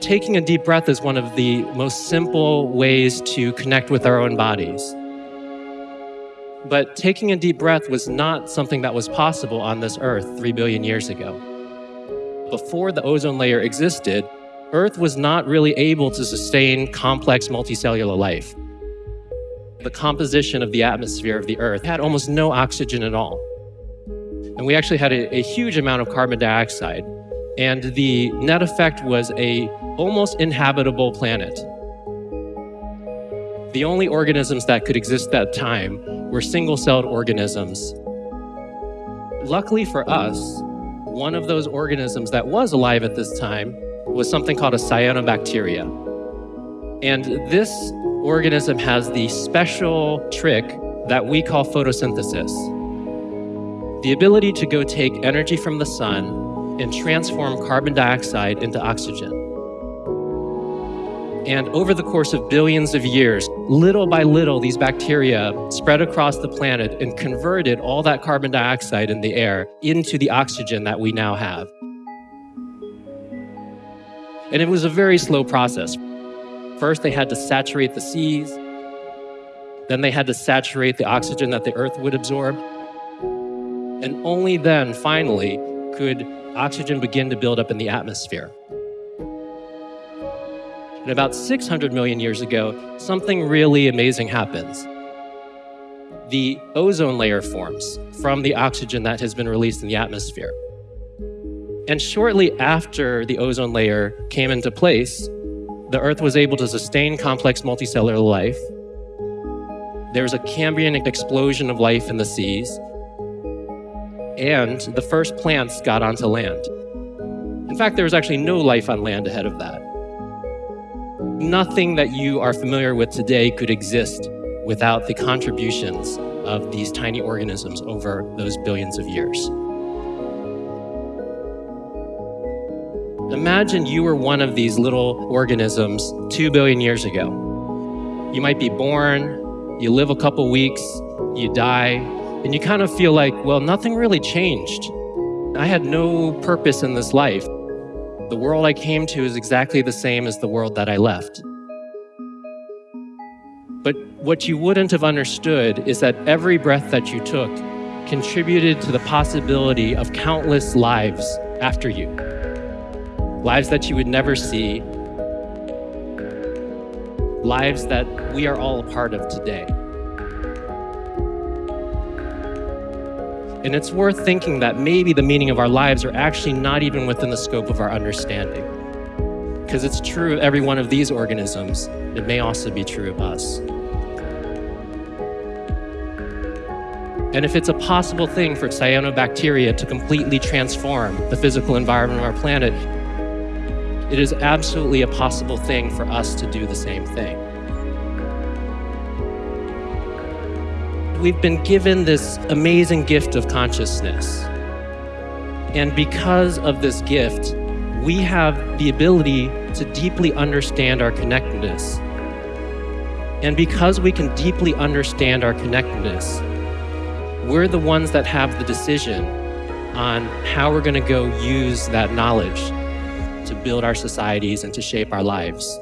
Taking a deep breath is one of the most simple ways to connect with our own bodies. But taking a deep breath was not something that was possible on this earth three billion years ago. Before the ozone layer existed, Earth was not really able to sustain complex multicellular life. The composition of the atmosphere of the Earth had almost no oxygen at all. And we actually had a, a huge amount of carbon dioxide. And the net effect was a almost inhabitable planet. The only organisms that could exist at that time were single-celled organisms. Luckily for us, one of those organisms that was alive at this time was something called a cyanobacteria. And this organism has the special trick that we call photosynthesis. The ability to go take energy from the sun and transform carbon dioxide into oxygen. And over the course of billions of years, little by little, these bacteria spread across the planet and converted all that carbon dioxide in the air into the oxygen that we now have. And it was a very slow process. First, they had to saturate the seas. Then they had to saturate the oxygen that the earth would absorb. And only then, finally, could oxygen begin to build up in the atmosphere. And about 600 million years ago, something really amazing happens. The ozone layer forms from the oxygen that has been released in the atmosphere. And shortly after the ozone layer came into place, the Earth was able to sustain complex multicellular life. There was a Cambrian explosion of life in the seas, and the first plants got onto land. In fact, there was actually no life on land ahead of that. Nothing that you are familiar with today could exist without the contributions of these tiny organisms over those billions of years. Imagine you were one of these little organisms two billion years ago. You might be born, you live a couple weeks, you die, and you kind of feel like, well, nothing really changed. I had no purpose in this life. The world I came to is exactly the same as the world that I left. But what you wouldn't have understood is that every breath that you took contributed to the possibility of countless lives after you. Lives that you would never see. Lives that we are all a part of today. And it's worth thinking that maybe the meaning of our lives are actually not even within the scope of our understanding. Because it's true of every one of these organisms, it may also be true of us. And if it's a possible thing for cyanobacteria to completely transform the physical environment of our planet, it is absolutely a possible thing for us to do the same thing. We've been given this amazing gift of consciousness. And because of this gift, we have the ability to deeply understand our connectedness. And because we can deeply understand our connectedness, we're the ones that have the decision on how we're going to go use that knowledge to build our societies and to shape our lives.